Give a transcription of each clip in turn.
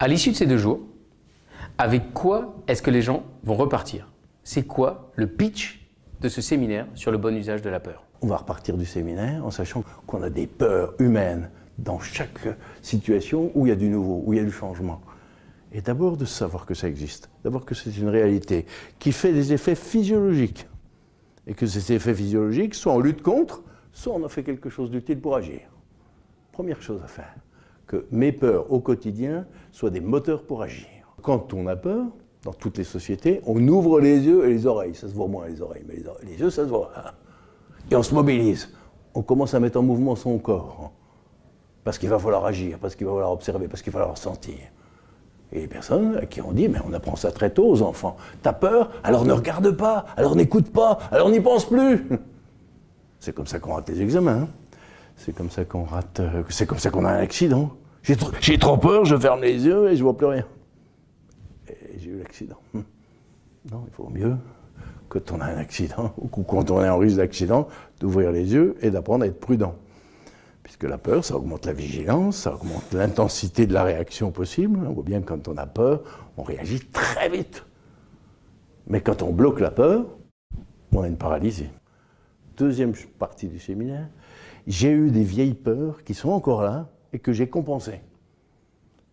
À l'issue de ces deux jours, avec quoi est-ce que les gens vont repartir? C'est quoi le pitch de ce séminaire sur le bon usage de la peur? On va repartir du séminaire en sachant qu'on a des peurs humaines dans chaque situation où il y a du nouveau, où il y a du changement. Et d'abord de savoir que ça existe, d'abord que c'est une réalité qui fait des effets physiologiques. Et que ces effets physiologiques, soit on lutte contre, soit on en fait quelque chose d'utile pour agir. Première chose à faire que mes peurs au quotidien soient des moteurs pour agir. Quand on a peur, dans toutes les sociétés, on ouvre les yeux et les oreilles. Ça se voit moins les oreilles, mais les, yeux, ça se voit. Et on se mobilise. On commence à mettre en mouvement son corps. Parce qu'il va falloir agir, parce qu'il va falloir observer, parce qu'il va falloir sentir. Et les personnes qui ont dit, mais on apprend ça très tôt aux enfants. T'as peur? Alors ne regarde pas, alors n'écoute pas, alors n'y pense plus. C'est comme ça qu'on rate les examens. Hein. C'est comme ça qu'on rate, euh, c'est comme ça qu'on a un accident. J'ai trop, peur, je ferme les yeux et je vois plus rien. Et j'ai eu l'accident. Hum. Non, il vaut mieux, quand on a un accident, ou quand on est en risque d'accident, d'ouvrir les yeux et d'apprendre à être prudent. Puisque la peur, ça augmente la vigilance, ça augmente l'intensité de la réaction possible. On voit bien que quand on a peur, on réagit très vite. Mais quand on bloque la peur, on a une paralysie. Deuxième partie du séminaire, j'ai eu des vieilles peurs qui sont encore là et que j'ai compensées.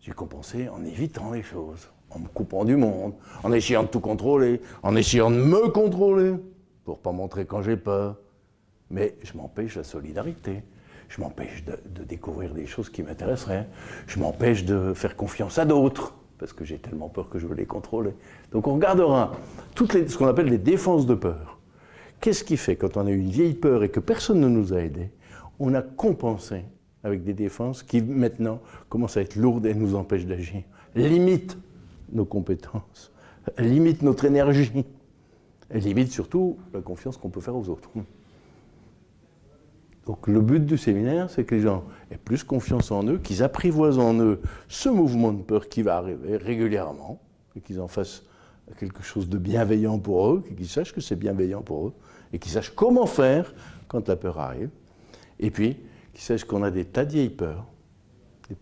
J'ai compensé en évitant les choses, en me coupant du monde, en essayant de tout contrôler, en essayant de me contrôler, pour pas montrer quand j'ai peur. Mais je m'empêche la solidarité, je m'empêche de, découvrir des choses qui m'intéresseraient, je m'empêche de faire confiance à d'autres, parce que j'ai tellement peur que je veux les contrôler. Donc on regardera toutes les, ce qu'on appelle les défenses de peur. Qu'est-ce qui fait quand on a une vieille peur et que personne ne nous a aidés on a compensé avec des défenses qui maintenant commencent à être lourdes et nous empêchent d'agir, limitent nos compétences, limitent notre énergie, et limitent surtout la confiance qu'on peut faire aux autres. Donc le but du séminaire, c'est que les gens aient plus confiance en eux, qu'ils apprivoisent en eux ce mouvement de peur qui va arriver régulièrement, et qu'ils en fassent quelque chose de bienveillant pour eux, qu'ils sachent que c'est bienveillant pour eux, et qu'ils sachent comment faire quand la peur arrive. Et puis, qu'ils sachent qu'on a des tas de vieilles peurs,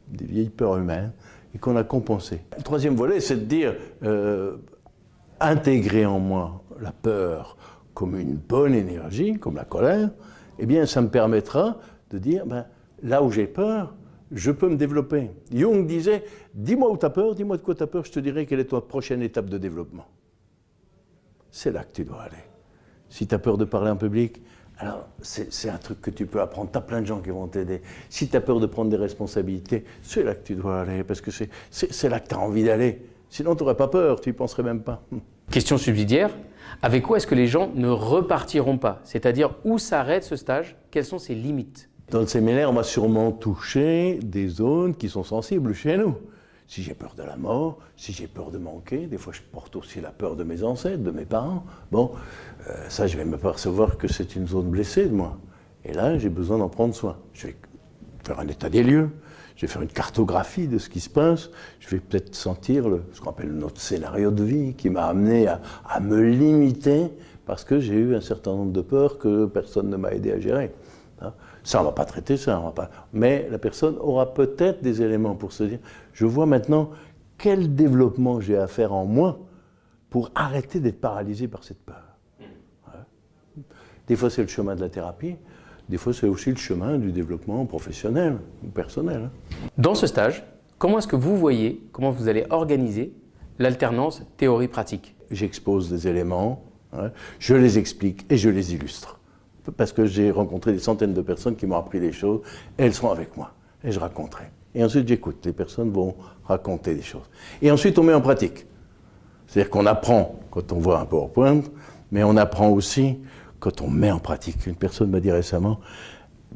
des, vieilles peurs humaines, et qu'on a compensé. Le troisième volet, c'est de dire, euh, intégrer en moi la peur comme une bonne énergie, comme la colère, eh bien, ça me permettra de dire, ben, là où j'ai peur, je peux me développer. Jung disait, dis-moi où tu as peur, dis-moi de quoi tu as peur, je te dirai quelle est ta prochaine étape de développement. C'est là que tu dois aller. Si tu as peur de parler en public, alors, c'est un truc que tu peux apprendre. Tu as plein de gens qui vont t'aider. Si tu as peur de prendre des responsabilités, c'est là que tu dois aller, parce que c'est là que tu as envie d'aller. Sinon, tu n'aurais pas peur, tu n'y penserais même pas. Question subsidiaire, avec quoi est-ce que les gens ne repartiront pas? C'est-à-dire, où s'arrête ce stage? Quelles sont ses limites? Dans le séminaire, on va sûrement toucher des zones qui sont sensibles chez nous si j'ai peur de la mort, si j'ai peur de manquer, des fois je porte aussi la peur de mes ancêtres, de mes parents, bon, euh, ça je vais me percevoir que c'est une zone blessée de moi. Et là, j'ai besoin d'en prendre soin. Je vais faire un état des lieux, je vais faire une cartographie de ce qui se passe, je vais peut-être sentir le, ce qu'on appelle notre scénario de vie qui m'a amené à, à, me limiter parce que j'ai eu un certain nombre de peurs que personne ne m'a aidé à gérer. Hein. Ça, on ne va pas traiter ça, on va pas... mais la personne aura peut-être des éléments pour se dire, je vois maintenant quel développement j'ai à faire en moi pour arrêter d'être paralysé par cette peur. Des fois, c'est le chemin de la thérapie, des fois, c'est aussi le chemin du développement professionnel ou personnel. Dans ce stage, comment est-ce que vous voyez, comment vous allez organiser l'alternance théorie-pratique? J'expose des éléments, je les explique et je les illustre parce que j'ai rencontré des centaines de personnes qui m'ont appris des choses, elles seront avec moi, et je raconterai. Et ensuite, j'écoute, les personnes vont raconter des choses. Et ensuite, on met en pratique. C'est-à-dire qu'on apprend quand on voit un PowerPoint, mais on apprend aussi quand on met en pratique. Une personne m'a dit récemment,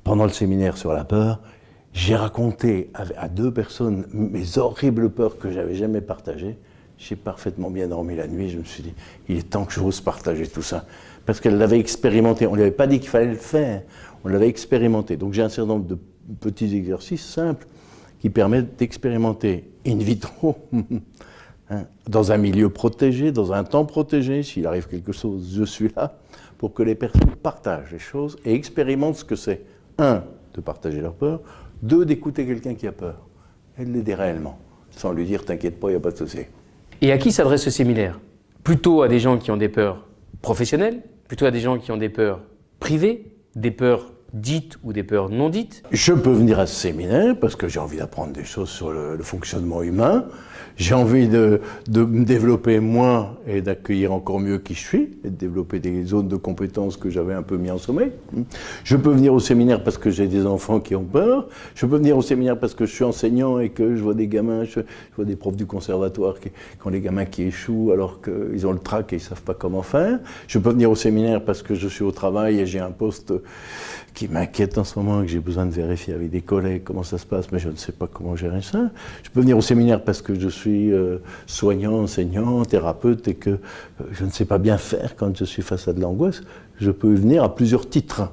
pendant le séminaire sur la peur, j'ai raconté à deux personnes mes horribles peurs que j'avais jamais partagées. J'ai parfaitement bien dormi la nuit, je me suis dit, il est temps que j'ose partager tout ça parce qu'elle l'avait expérimenté. On ne lui avait pas dit qu'il fallait le faire, on l'avait expérimenté. Donc j'ai un certain nombre de petits exercices simples qui permettent d'expérimenter in vitro, hein, dans un milieu protégé, dans un temps protégé, s'il arrive quelque chose, je suis là, pour que les personnes partagent les choses et expérimentent ce que c'est. Un, de partager leur peur, deux, d'écouter quelqu'un qui a peur et de l'aider réellement. sans lui dire t'inquiète pas, il n'y a pas de souci. Et à qui s'adresse ce séminaire Plutôt à des gens qui ont des peurs professionnelles, plutôt à des gens qui ont des peurs privées, des peurs dites ou des peurs non dites Je peux venir à ce séminaire parce que j'ai envie d'apprendre des choses sur le, fonctionnement humain. J'ai envie de, de, me développer moins et d'accueillir encore mieux qui je suis et de développer des zones de compétences que j'avais un peu mis en sommeil. Je peux venir au séminaire parce que j'ai des enfants qui ont peur. Je peux venir au séminaire parce que je suis enseignant et que je vois des gamins, je, vois des profs du conservatoire qui, ont des gamins qui échouent alors qu'ils ont le trac et ils ne savent pas comment faire. Je peux venir au séminaire parce que je suis au travail et j'ai un poste qui m'inquiète en ce moment et que j'ai besoin de vérifier avec des collègues comment ça se passe, mais je ne sais pas comment gérer ça. Je peux venir au séminaire parce que je suis euh, soignant, enseignant, thérapeute et que euh, je ne sais pas bien faire quand je suis face à de l'angoisse. Je peux venir à plusieurs titres.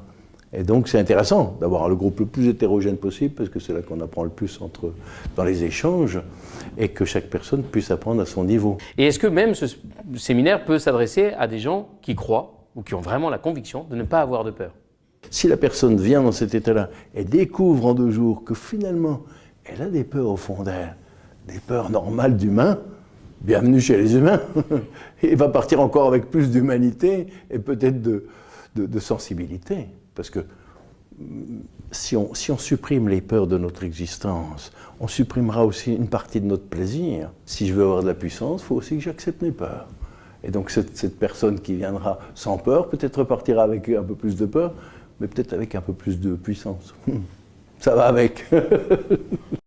Et donc c'est intéressant d'avoir le groupe le plus hétérogène possible parce que c'est là qu'on apprend le plus entre, dans les échanges et que chaque personne puisse apprendre à son niveau. Et est-ce que même ce séminaire peut s'adresser à des gens qui croient ou qui ont vraiment la conviction de ne pas avoir de peur? Si la personne vient dans cet état-là et découvre en deux jours que finalement, elle a des peurs au fond d'elle, des peurs normales d'humain, bienvenue chez les humains. Il va partir encore avec plus d'humanité et peut-être de, sensibilité. Parce que si on, si on supprime les peurs de notre existence, on supprimera aussi une partie de notre plaisir. Si je veux avoir de la puissance, il faut aussi que j'accepte mes peurs. Et donc cette, cette, personne qui viendra sans peur, peut-être repartira avec un peu plus de peur, mais peut-être avec un peu plus de puissance. Ça va avec.